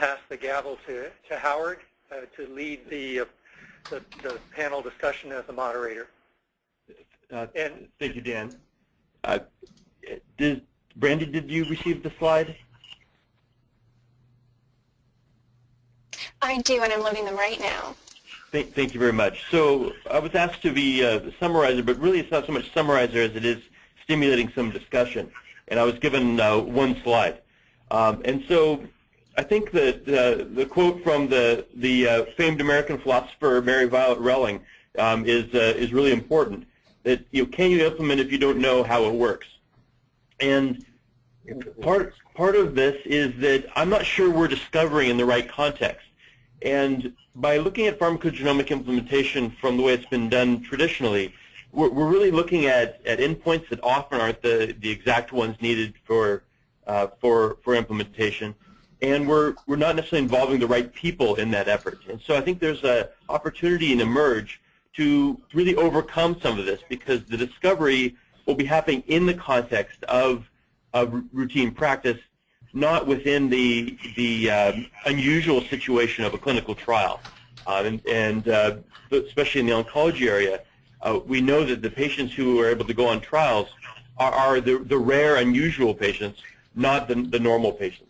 pass the gavel to, to Howard uh, to lead the, uh, the, the, panel discussion as the moderator. Uh, and Thank you, Dan. Uh, did, Brandy, did you receive the slide? I do, and I'm loading them right now. Thank, thank you very much. So I was asked to be a uh, summarizer, but really it's not so much summarizer as it is stimulating some discussion. And I was given uh, one slide. Um, and so I think that uh, the quote from the, the uh, famed American philosopher Mary Violet Relling um, is, uh, is really important. That you know, can you implement if you don't know how it works? And part, part of this is that I'm not sure we're discovering in the right context. And by looking at pharmacogenomic implementation from the way it's been done traditionally, we're, we're really looking at, at endpoints that often aren't the, the exact ones needed for, uh, for, for implementation. And we're, we're not necessarily involving the right people in that effort. And so I think there's an opportunity in eMERGE to really overcome some of this because the discovery will be happening in the context of, of routine practice not within the, the um, unusual situation of a clinical trial. Uh, and, and uh, especially in the oncology area, uh, we know that the patients who are able to go on trials are, are the, the rare, unusual patients, not the, the normal patients.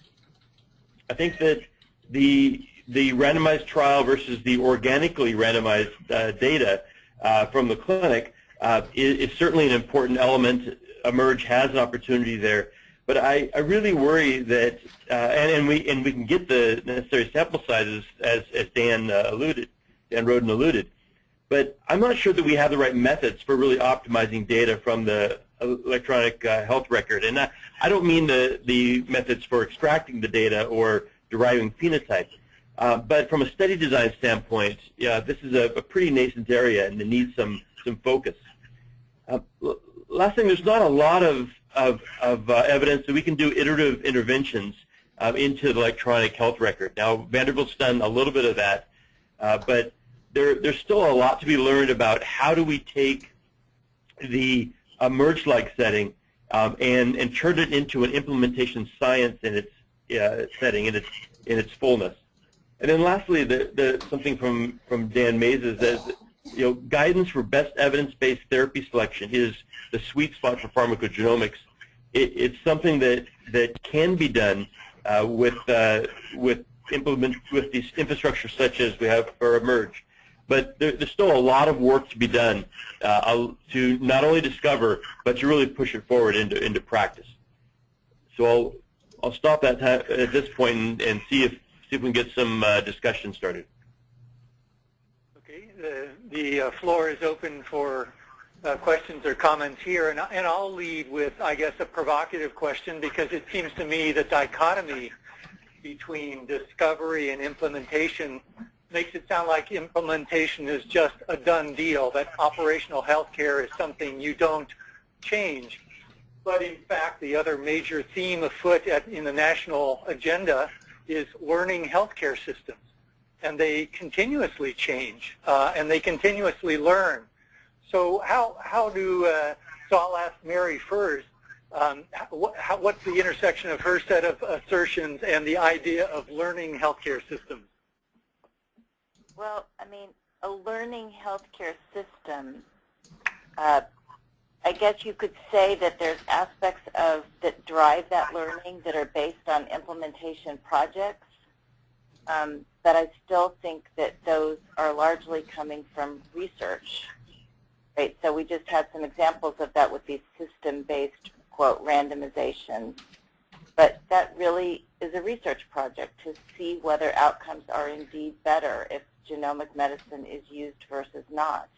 I think that the, the randomized trial versus the organically randomized uh, data uh, from the clinic uh, is, is certainly an important element. eMERGE has an opportunity there but I, I really worry that, uh, and, and, we and we can get the necessary sample sizes as, as Dan uh, alluded, Dan Roden alluded, but I'm not sure that we have the right methods for really optimizing data from the electronic uh, health record. And I, I don't mean the, the methods for extracting the data or deriving phenotypes. Uh, but from a study design standpoint, yeah, this is a, a pretty nascent area and it needs some, some focus. Uh, last thing, there's not a lot of of, of uh, evidence that we can do iterative interventions um, into the electronic health record. Now, Vanderbilt's done a little bit of that, uh, but there, there's still a lot to be learned about how do we take the eMERGE-like setting um, and, and turn it into an implementation science in its uh, setting, in its, in its fullness. And then lastly, the, the, something from, from Dan Masys that you know, guidance for best evidence-based therapy selection is the sweet spot for pharmacogenomics. It, it's something that, that can be done uh, with, uh, with, implement, with these infrastructures such as we have for eMERGE. But there, there's still a lot of work to be done uh, to not only discover, but to really push it forward into, into practice. So I'll, I'll stop at, at this point and, and see, if, see if we can get some uh, discussion started. Okay, the, the uh, floor is open for uh, questions or comments here, and, and I'll lead with, I guess, a provocative question because it seems to me the dichotomy between discovery and implementation makes it sound like implementation is just a done deal, that operational healthcare is something you don't change. But in fact, the other major theme afoot at, in the national agenda is learning healthcare systems. And they continuously change, uh, and they continuously learn. So how, how do, uh, so I'll ask Mary first, um, what, how, what's the intersection of her set of assertions and the idea of learning healthcare systems? Well, I mean, a learning healthcare system, uh, I guess you could say that there's aspects of that drive that learning that are based on implementation projects, um, but I still think that those are largely coming from research. Right, so we just had some examples of that with these system-based, quote, randomizations. But that really is a research project to see whether outcomes are indeed better if genomic medicine is used versus not.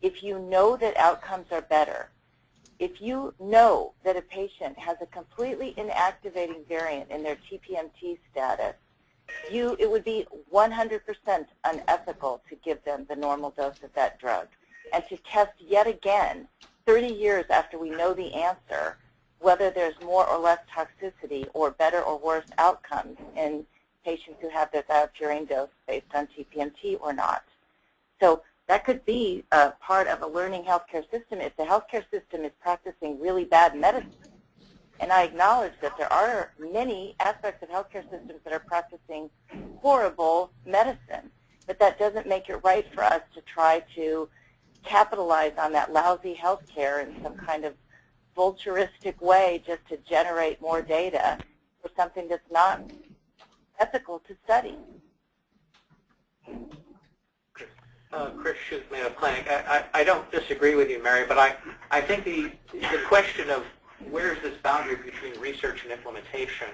If you know that outcomes are better, if you know that a patient has a completely inactivating variant in their TPMT status, you, it would be 100% unethical to give them the normal dose of that drug and to test yet again, 30 years after we know the answer, whether there's more or less toxicity or better or worse outcomes in patients who have their thiopurine dose based on TPMT or not. So that could be a part of a learning healthcare system if the healthcare system is practicing really bad medicine. And I acknowledge that there are many aspects of healthcare systems that are practicing horrible medicine. But that doesn't make it right for us to try to capitalize on that lousy healthcare in some kind of vulturistic way just to generate more data for something that's not ethical to study. Uh, Chris Chute, Mayo Clinic. I, I, I don't disagree with you, Mary, but I, I think the, the question of where's this boundary between research and implementation,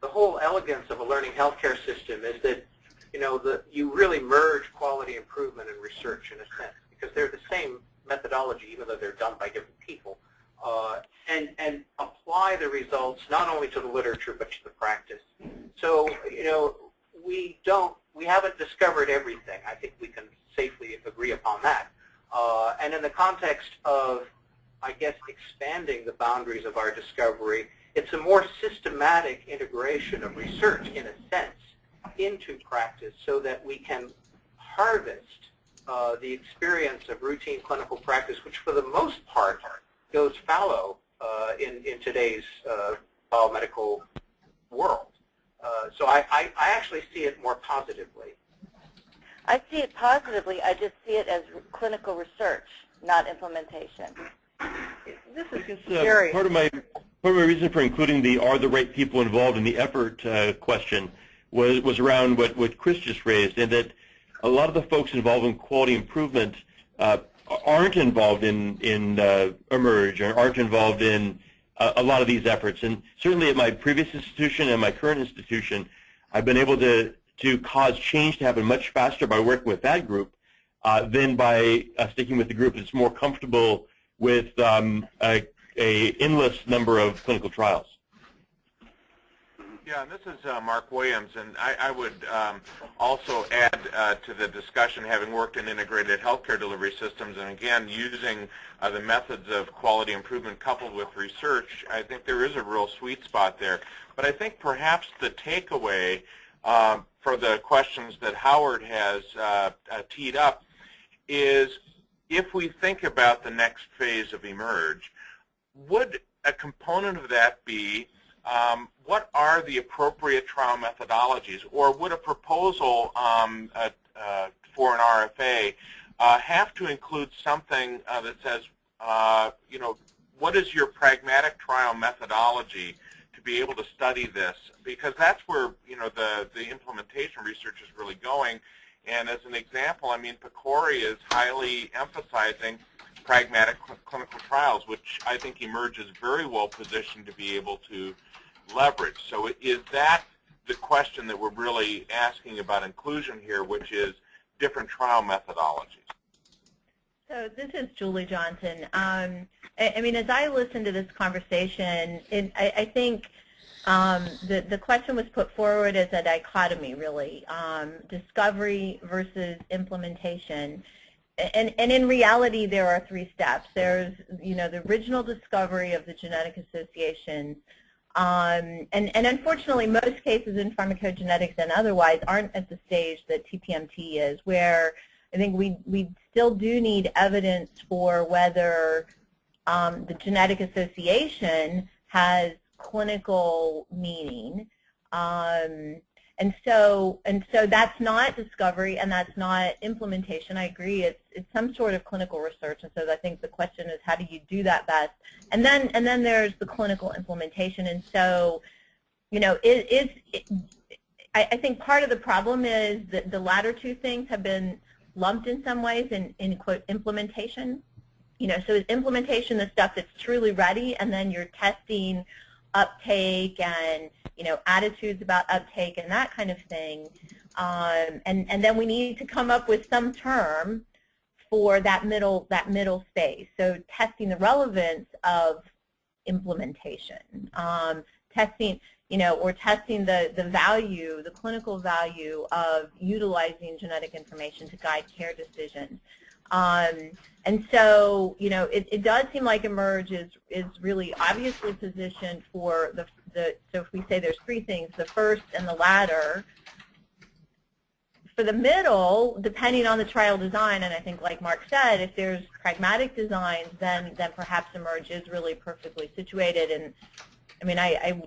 the whole elegance of a learning healthcare system is that, you know, the, you really merge quality improvement and research in a sense because they're the same methodology, even though they're done by different people, uh, and, and apply the results not only to the literature but to the practice. So, you know, we don't, we haven't discovered everything. I think we can safely agree upon that. Uh, and in the context of, I guess, expanding the boundaries of our discovery, it's a more systematic integration of research, in a sense, into practice so that we can harvest uh, the experience of routine clinical practice, which for the most part goes fallow uh, in, in today's uh, biomedical world. Uh, so I, I, I actually see it more positively. I see it positively. I just see it as clinical research, not implementation. This is uh, part of my part of my reason for including the are the right people involved in the effort uh, question was was around what what Chris just raised, and that a lot of the folks involved in quality improvement uh, aren't involved in in uh, eMERGE or aren't involved in a, a lot of these efforts. And certainly at my previous institution and my current institution, I've been able to to cause change to happen much faster by working with that group uh, than by uh, sticking with the group that's more comfortable with um, a, a endless number of clinical trials. Yeah, and this is uh, Mark Williams, and I, I would um, also add uh, to the discussion, having worked in integrated healthcare delivery systems, and again, using uh, the methods of quality improvement coupled with research, I think there is a real sweet spot there. But I think perhaps the takeaway um, for the questions that Howard has uh, uh, teed up is if we think about the next phase of eMERGE, would a component of that be um, what are the appropriate trial methodologies, or would a proposal um, uh, uh, for an RFA uh, have to include something uh, that says, uh, you know, what is your pragmatic trial methodology to be able to study this because that's where you know the the implementation research is really going. And as an example, I mean, PCORI is highly emphasizing pragmatic cl clinical trials, which I think emerges very well positioned to be able to leverage. So is that the question that we're really asking about inclusion here, which is different trial methodologies? So this is Julie Johnson. Um, I, I, mean, as I listen to this conversation, it, I, I, think um, the, the question was put forward as a dichotomy, really, um, discovery versus implementation. And, and in reality, there are three steps. There's, you know, the original discovery of the genetic associations, um, and, and unfortunately, most cases in pharmacogenetics and otherwise aren't at the stage that TPMT is, where I think we, we still do need evidence for whether um, the genetic association has clinical meaning. Um, and so, and so that's not discovery and that's not implementation. I agree. It's it's some sort of clinical research. And so I think the question is how do you do that best? And then and then there's the clinical implementation. And so, you know, it is. It, I, I think part of the problem is that the latter two things have been lumped in some ways in, in quote implementation. You know, so is implementation the stuff that's truly ready, and then you're testing uptake and you know attitudes about uptake and that kind of thing. Um, and and then we need to come up with some term for that middle that middle space. So testing the relevance of implementation, um, testing you know, or testing the, the value, the clinical value of utilizing genetic information to guide care decisions. Um, and so, you know, it, it does seem like eMERGE is, is really obviously positioned for the, the, so if we say there's three things, the first and the latter, for the middle, depending on the trial design, and I think like Mark said, if there's pragmatic designs, then, then perhaps eMERGE is really perfectly situated. And I mean, I, I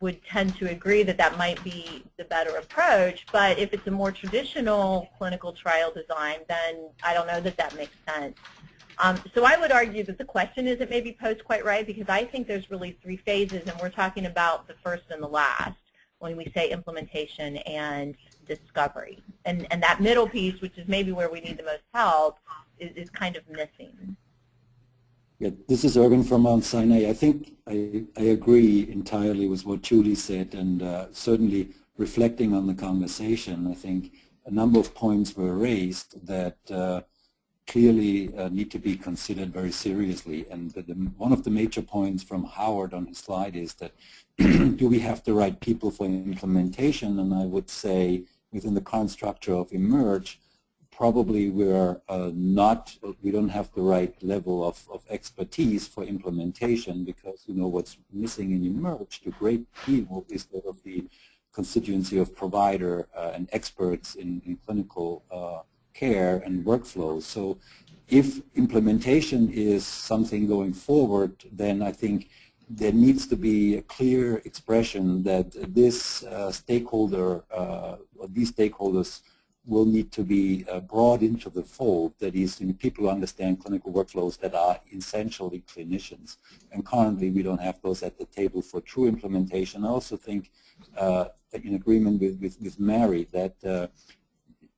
would tend to agree that that might be the better approach. But if it's a more traditional clinical trial design, then I don't know that that makes sense. Um, so I would argue that the question isn't maybe posed quite right because I think there's really three phases, and we're talking about the first and the last when we say implementation and discovery. And, and that middle piece, which is maybe where we need the most help, is, is kind of missing. Yeah, this is Erwin from Mount Sinai. I think I, I agree entirely with what Julie said and uh, certainly reflecting on the conversation, I think a number of points were raised that uh, clearly uh, need to be considered very seriously. And the, the, one of the major points from Howard on his slide is that do we have the right people for implementation? And I would say within the current structure of eMERGE, probably we're uh, not, we don't have the right level of, of expertise for implementation because, you know, what's missing in eMERGE, the great deal is that of the constituency of provider uh, and experts in, in clinical uh, care and workflows. So if implementation is something going forward, then I think there needs to be a clear expression that this uh, stakeholder, uh, or these stakeholders will need to be uh, brought into the fold, that is, people who understand clinical workflows that are essentially clinicians. And currently we don't have those at the table for true implementation. I also think, uh, in agreement with, with, with Mary, that uh,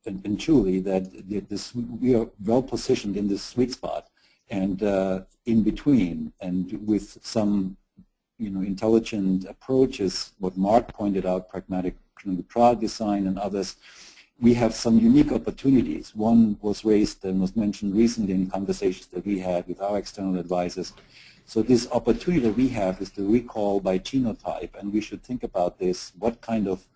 and, and Julie that this, we are well positioned in this sweet spot and uh, in between and with some you know, intelligent approaches, what Mark pointed out, pragmatic clinical trial design and others, we have some unique opportunities. One was raised and was mentioned recently in conversations that we had with our external advisors. So this opportunity that we have is to recall by genotype, and we should think about this, what kind of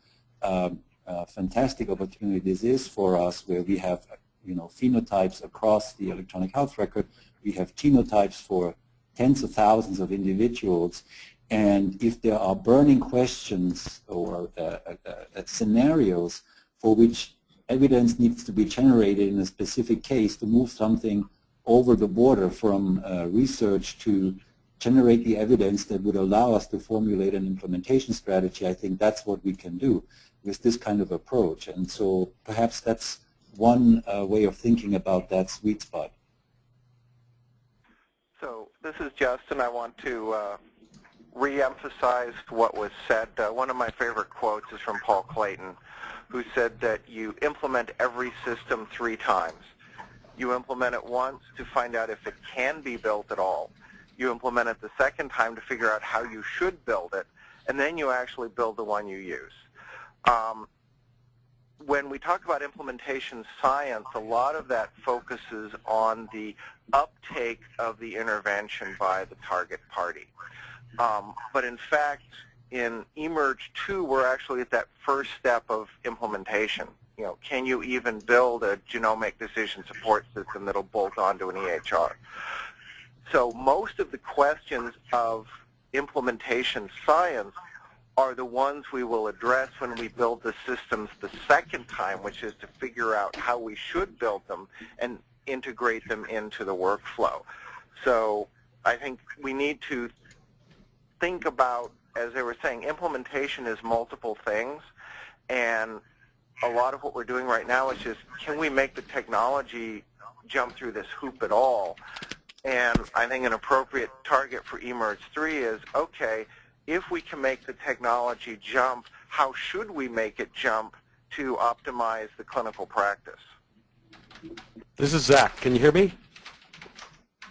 um, uh, fantastic opportunity this is for us where we have you know, phenotypes across the electronic health record. We have genotypes for tens of thousands of individuals. And if there are burning questions or uh, uh, uh, scenarios for which evidence needs to be generated in a specific case to move something over the border from uh, research to generate the evidence that would allow us to formulate an implementation strategy, I think that's what we can do with this kind of approach. And so perhaps that's one uh, way of thinking about that sweet spot. So this is Justin. I want to uh, re-emphasize what was said. Uh, one of my favorite quotes is from Paul Clayton, who said that you implement every system three times. You implement it once to find out if it can be built at all. You implement it the second time to figure out how you should build it, and then you actually build the one you use. Um, when we talk about implementation science, a lot of that focuses on the uptake of the intervention by the target party. Um, but in fact, in eMERGE 2, we're actually at that first step of implementation. You know, can you even build a genomic decision support system that'll bolt onto an EHR? So most of the questions of implementation science are the ones we will address when we build the systems the second time, which is to figure out how we should build them and integrate them into the workflow. So I think we need to think about, as they were saying, implementation is multiple things, and a lot of what we're doing right now is just, can we make the technology jump through this hoop at all? And I think an appropriate target for eMERGE 3 is, okay, if we can make the technology jump, how should we make it jump to optimize the clinical practice? This is Zach. Can you hear me?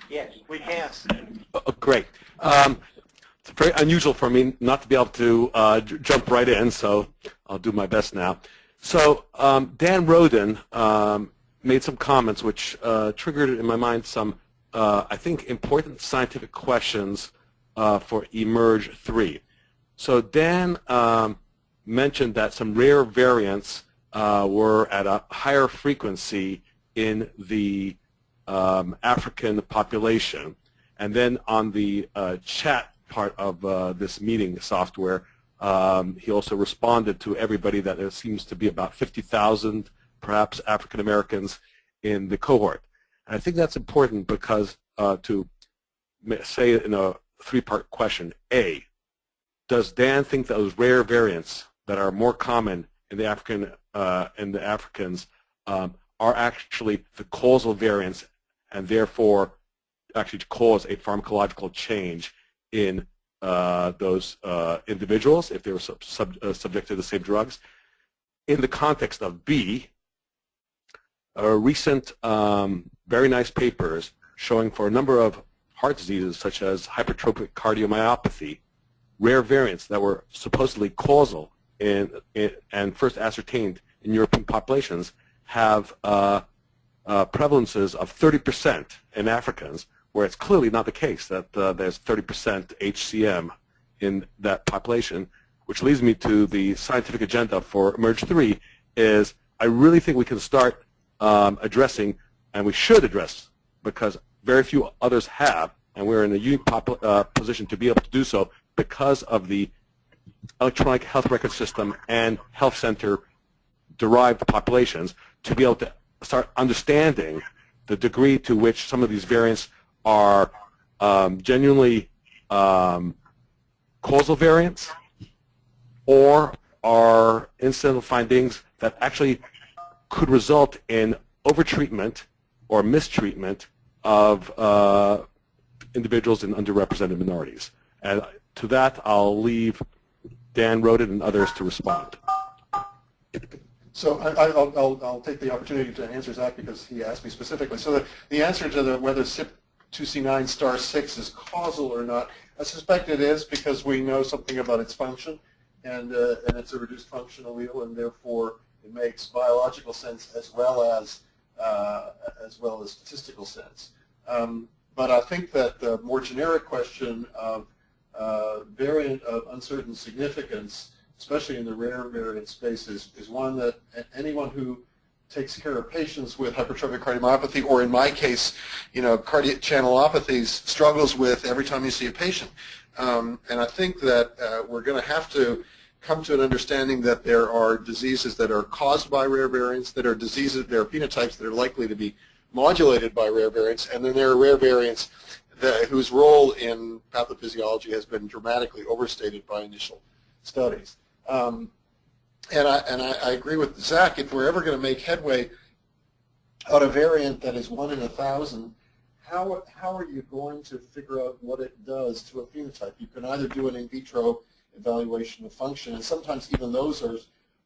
Yes, we can. Oh, great. Um, it's very unusual for me not to be able to uh, jump right in, so I'll do my best now. So um, Dan Roden um, made some comments which uh, triggered in my mind some, uh, I think, important scientific questions uh, for eMERGE 3. So Dan um, mentioned that some rare variants uh, were at a higher frequency in the um, African population. And then on the uh, chat part of uh, this meeting software, um, he also responded to everybody that there seems to be about 50,000 perhaps African Americans in the cohort. And I think that's important because uh, to say in a three-part question. A, does Dan think those rare variants that are more common in the African uh, in the Africans um, are actually the causal variants and therefore actually cause a pharmacological change in uh, those uh, individuals if they were sub, sub, uh, subject to the same drugs. In the context of B, recent um, very nice papers showing for a number of heart diseases such as hypertrophic cardiomyopathy, rare variants that were supposedly causal in, in, and first ascertained in European populations have uh, uh, prevalences of 30% in Africans, where it's clearly not the case that uh, there's 30% HCM in that population, which leads me to the scientific agenda for eMERGE 3 is I really think we can start um, addressing, and we should address, because very few others have, and we're in a unique uh, position to be able to do so because of the electronic health record system and health center derived populations to be able to start understanding the degree to which some of these variants are um, genuinely um, causal variants or are incidental findings that actually could result in overtreatment or mistreatment of uh, individuals in underrepresented minorities. And to that, I'll leave Dan Roden and others to respond. So I, will I'll, I'll take the opportunity to answer Zach because he asked me specifically. So the, the answer to the, whether CYP2C9 star 6 is causal or not, I suspect it is because we know something about its function, and, uh, and it's a reduced function allele, and therefore it makes biological sense as well as, uh, as, well as statistical sense. Um, but I think that the more generic question of uh, variant of uncertain significance especially in the rare variant space, is, is one that anyone who takes care of patients with hypertrophic cardiomyopathy, or in my case, you know, cardiac channelopathies, struggles with every time you see a patient. Um, and I think that uh, we're going to have to come to an understanding that there are diseases that are caused by rare variants, that are diseases, there are phenotypes that are likely to be modulated by rare variants, and then there are rare variants that, whose role in pathophysiology has been dramatically overstated by initial studies. Um, and I, and I, I, agree with Zach, if we're ever going to make headway on a variant that is one in a thousand, how, how are you going to figure out what it does to a phenotype? You can either do an in vitro evaluation of function, and sometimes even those are,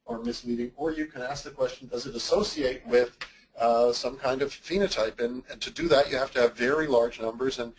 are misleading, or you can ask the question, does it associate with uh, some kind of phenotype. And, and, to do that, you have to have very large numbers. And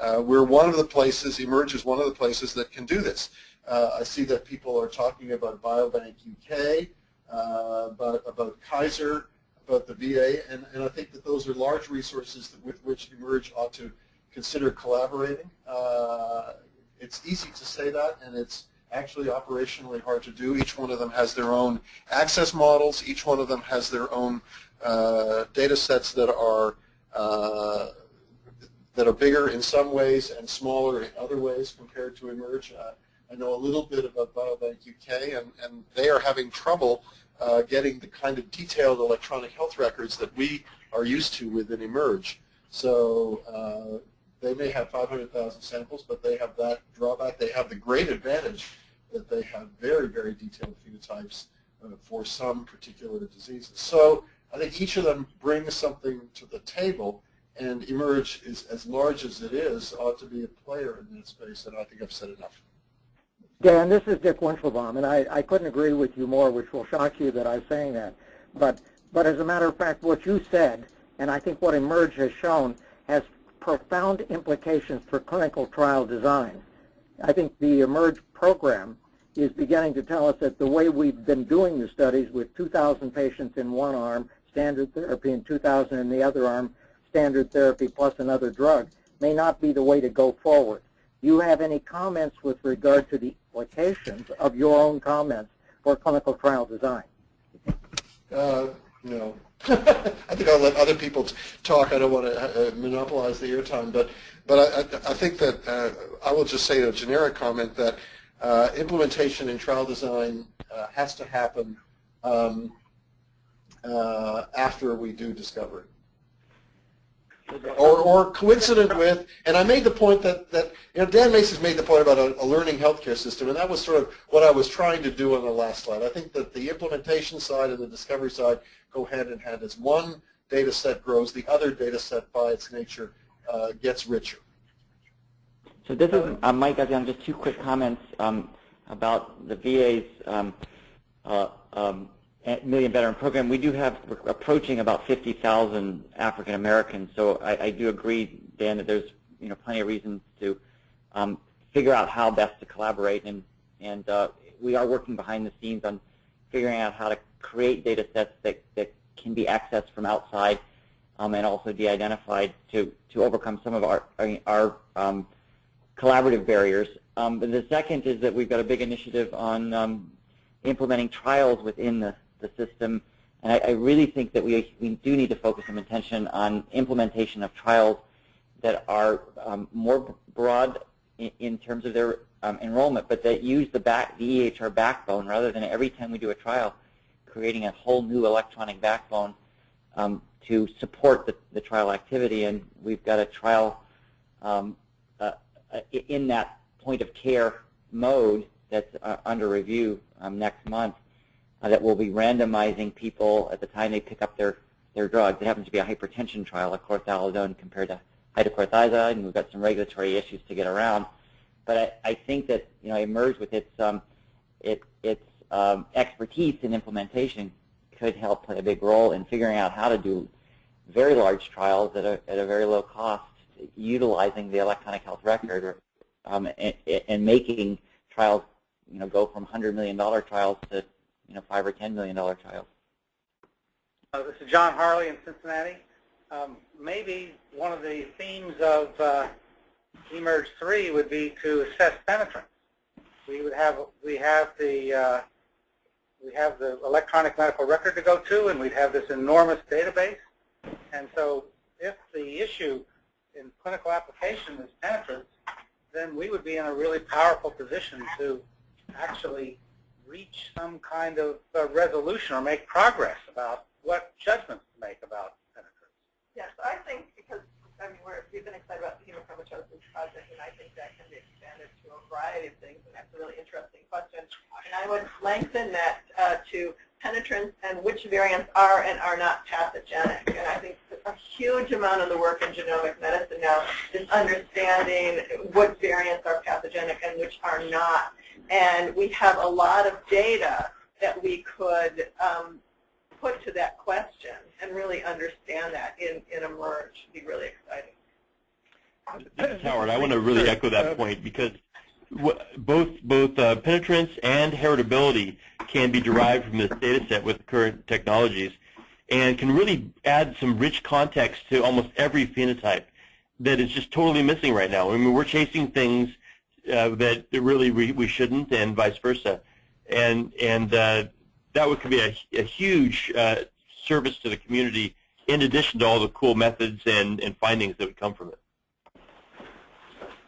uh, we're one of the places, eMERGE is one of the places that can do this. Uh, I see that people are talking about Biobank UK, uh, about, about Kaiser, about the VA, and, and I think that those are large resources with which eMERGE ought to consider collaborating. Uh, it's easy to say that, and it's actually operationally hard to do. Each one of them has their own access models. Each one of them has their own uh, data sets that are uh, that are bigger in some ways and smaller in other ways compared to eMERGE. I know a little bit about Biobank UK, and, and they are having trouble uh, getting the kind of detailed electronic health records that we are used to within eMERGE. So uh, they may have 500,000 samples, but they have that drawback. They have the great advantage that they have very, very detailed phenotypes uh, for some particular diseases. So I think each of them brings something to the table, and eMERGE is as large as it is, ought to be a player in that space, and I think I've said enough. Dan, this is Dick Weinshilboum, and I, I couldn't agree with you more, which will shock you that I'm saying that. But, but as a matter of fact, what you said, and I think what eMERGE has shown, has profound implications for clinical trial design. I think the eMERGE program is beginning to tell us that the way we've been doing the studies with 2,000 patients in one arm, standard therapy, and 2,000 in the other arm, standard therapy plus another drug, may not be the way to go forward. Do you have any comments with regard to the implications of your own comments for clinical trial design? Uh, no. I think I'll let other people talk. I don't want to uh, monopolize the airtime, but but I, I think that uh, I will just say a generic comment that uh, implementation in trial design uh, has to happen um, uh, after we do discovery. Or, or coincident with, and I made the point that, that you know, Dan Masys made the point about a, a learning healthcare system, and that was sort of what I was trying to do on the last slide. I think that the implementation side and the discovery side go hand in hand. As one data set grows, the other data set by its nature uh, gets richer. So this is uh, Mike Gaziano, just two quick comments um, about the VA's um, uh, um, Million Veteran Program. We do have approaching about 50,000 African Americans, so I, I, do agree, Dan, that there's you know plenty of reasons to um, figure out how best to collaborate, and and uh, we are working behind the scenes on figuring out how to create data sets that, that can be accessed from outside um, and also de-identified to, to overcome some of our, our um, collaborative barriers. Um, the second is that we've got a big initiative on um, implementing trials within the, the system. And I, I, really think that we, we do need to focus some attention on implementation of trials that are um, more broad in, in, terms of their um, enrollment, but that use the, back, the EHR backbone rather than every time we do a trial, creating a whole new electronic backbone um, to support the, the, trial activity. And we've got a trial um, uh, in that point of care mode that's uh, under review um, next month uh, that will be randomizing people at the time they pick up their, their drugs. It happens to be a hypertension trial of chlorthalidone compared to hydrochlorothiazide, and we've got some regulatory issues to get around. But I, I think that you know, eMERGE with its, um, it, its um, expertise in implementation could help play a big role in figuring out how to do very large trials at a, at a very low cost utilizing the electronic health record um, and, and, making trials you know, go from $100 million trials to you know, 5 or $10 million trials. Uh, this is John Harley in Cincinnati. Um, maybe one of the themes of uh, eMERGE 3 would be to assess penetrance. We would have we have the uh, we have the electronic medical record to go to, and we'd have this enormous database. And so, if the issue in clinical application is penetrance, then we would be in a really powerful position to actually reach some kind of uh, resolution or make progress about what judgments to make about penetrance. Yes, I think because I mean we're, we've been excited about the hemochromatosis project, and I think that can be expanded to a variety of things, and that's a really interesting question. And I would lengthen that uh, to penetrance and which variants are and are not pathogenic. And I think a huge amount of the work in genomic medicine now is understanding what variants are pathogenic and which are not. And we have a lot of data that we could um, put to that question and really understand that in, in eMERGE. It'd be really exciting. This is Howard. I want to really echo that point because both both uh, penetrance and heritability can be derived from this data set with current technologies and can really add some rich context to almost every phenotype that is just totally missing right now. I mean, we're chasing things uh, that really we, we shouldn't and vice versa. And, and uh, that would, could be a, a huge uh, service to the community in addition to all the cool methods and, and findings that would come from it.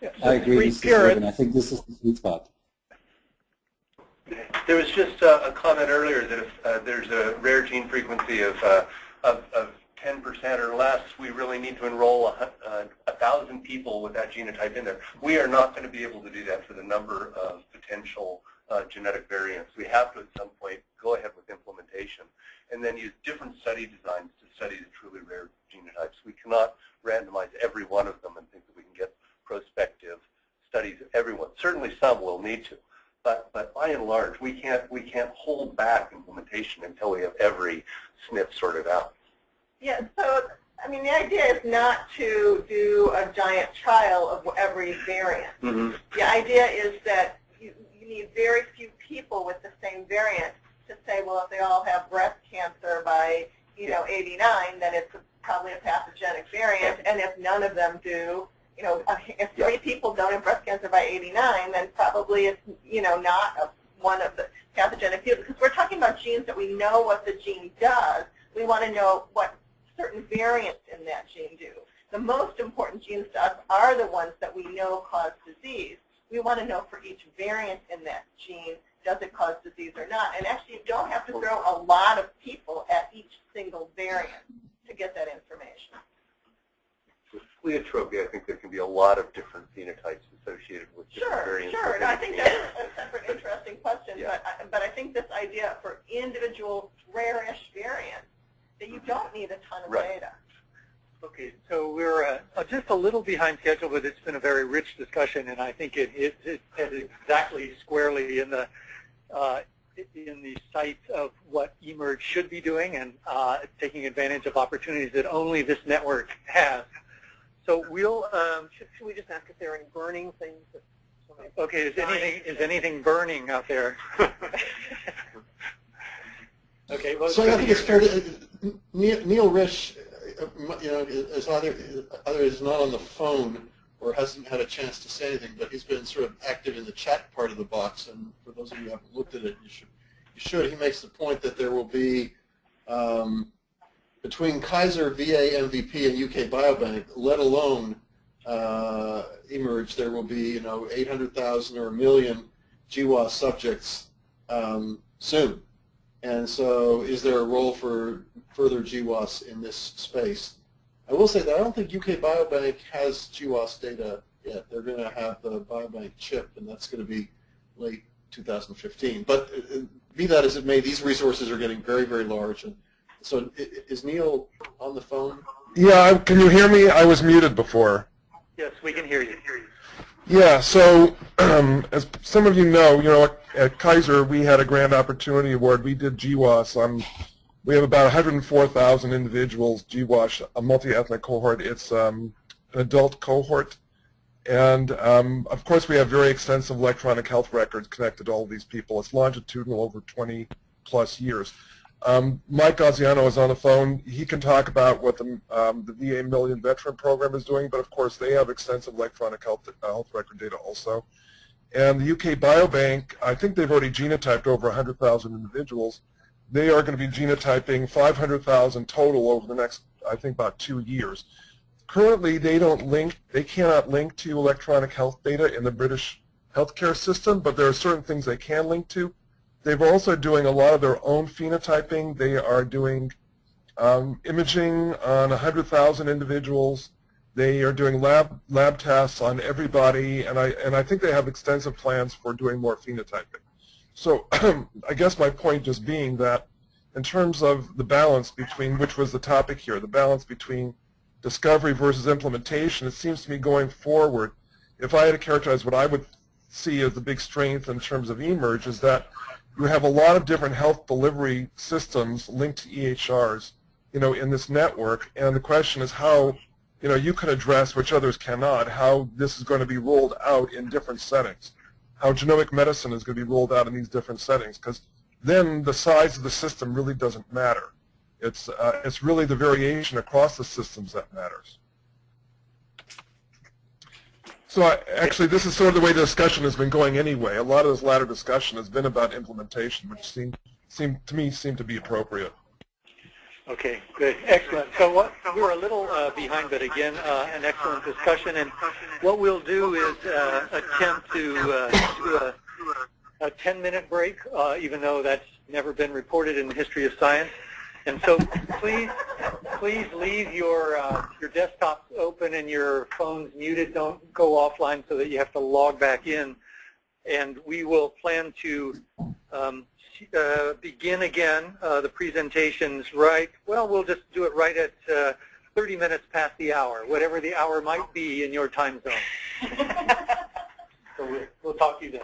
Yeah, I agree, Mr. I think this is the sweet spot. There was just uh, a comment earlier that if uh, there's a rare gene frequency of, uh, of, of 10% or less, we really need to enroll a, uh, a, thousand people with that genotype in there. We are not going to be able to do that for the number of potential uh, genetic variants. We have to at some point go ahead with implementation and then use different study designs to study the truly rare genotypes. We cannot randomize every one of them and think that we can get prospective studies of everyone. Certainly some will need to. But, but by and large, we can't, we can't hold back implementation until we have every SNP sorted out. Yeah, so, I mean, the idea is not to do a giant trial of every variant. Mm -hmm. The idea is that you, you need very few people with the same variant to say, well, if they all have breast cancer by, you know, 89, then it's probably a pathogenic variant, and if none of them do, you know, if three yeah. people don't have breast cancer by 89, then probably it's, you know, not a, one of the pathogenic fields. Because we're talking about genes that we know what the gene does. We want to know what certain variants in that gene do. The most important genes to us are the ones that we know cause disease. We want to know for each variant in that gene, does it cause disease or not? And actually, you don't have to throw a lot of people at each single variant to get that information. With pleiotropy, I think there can be a lot of different phenotypes associated with different Sure, variants. sure. No, I think that's a separate interesting question, Yeah. but, I- but I think this idea for individual rare-ish variants, that you don't need a ton of Right. data. Okay, so we're uh, just a little behind schedule, but it's been a very rich discussion, and I think it it, it is exactly squarely in the uh, in the sight of what eMERGE should be doing and uh, taking advantage of opportunities that only this network has. So we'll. Um, Should, should we just ask if there are any burning things? That okay, is anything is anything burning out there? okay, well, So I think it's fair to, Neil Neil Risch, uh, you know, is either, either is not on the phone or hasn't had a chance to say anything, but he's been sort of active in the chat part of the box, and for those of you who haven't looked at it, you should, you should. He makes the point that there will be, um, between Kaiser, VA, MVP, and UK Biobank, let alone uh, eMERGE, there will be, you know, 800,000 or a million GWAS subjects um, soon. And so is there a role for further GWAS in this space? I will say that I don't think UK Biobank has GWAS data yet. They're going to have the Biobank chip, and that's going to be late 2015. But uh, be that as it may, these resources are getting very, very large. And so i- i- is Neil on the phone? Yeah, can you hear me? I was muted before. yes, we can hear you. Yeah, so um, as some of you know, you know, at, Kaiser we had a Grand Opportunity Award. We did GWAS. We have about 104,000 individuals GWAS, a multi-ethnic cohort. It's um, an adult cohort. And um, of course we have very extensive electronic health records connected to all these people. It's longitudinal over 20 plus years. Um, Mike Gaziano is on the phone. He can talk about what the, um, the VA Million Veteran Program is doing, but of course they have extensive electronic health, uh, health record data also. And the UK Biobank, I think they've already genotyped over 100,000 individuals. They are going to be genotyping 500,000 total over the next, I think, about two years. Currently, they don't link, they cannot link to electronic health data in the British healthcare system, but there are certain things they can link to. They're also doing a lot of their own phenotyping. They are doing um, imaging on 100,000 individuals. They are doing lab lab tests on everybody, and I and I think they have extensive plans for doing more phenotyping. So I guess my point just being that in terms of the balance between, which was the topic here, the balance between discovery versus implementation, it seems to me going forward, if I had to characterize what I would see as the big strength in terms of eMERGE is that you have a lot of different health delivery systems linked to EHRs, you know, in this network, and the question is how, you know, you can address, which others cannot, how this is going to be rolled out in different settings, how genomic medicine is going to be rolled out in these different settings, because then the size of the system really doesn't matter. It's, uh, it's really the variation across the systems that matters. So I, actually, this is sort of the way the discussion has been going anyway. A lot of this latter discussion has been about implementation, which seem, seem to me seemed to be appropriate. Okay, good, excellent. So what, we're a little uh, behind, but again, uh, an excellent discussion. And what we'll do is uh, attempt to uh, do a, a 10-minute break, uh, even though that's never been reported in the history of science. And so please, please leave your uh, your desktops open and your phones muted. Don't go offline so that you have to log back in. And we will plan to um, uh, begin again uh, the presentations right, well, we'll just do it right at uh, 30 minutes past the hour, whatever the hour might be in your time zone. so we'll, we'll talk to you then.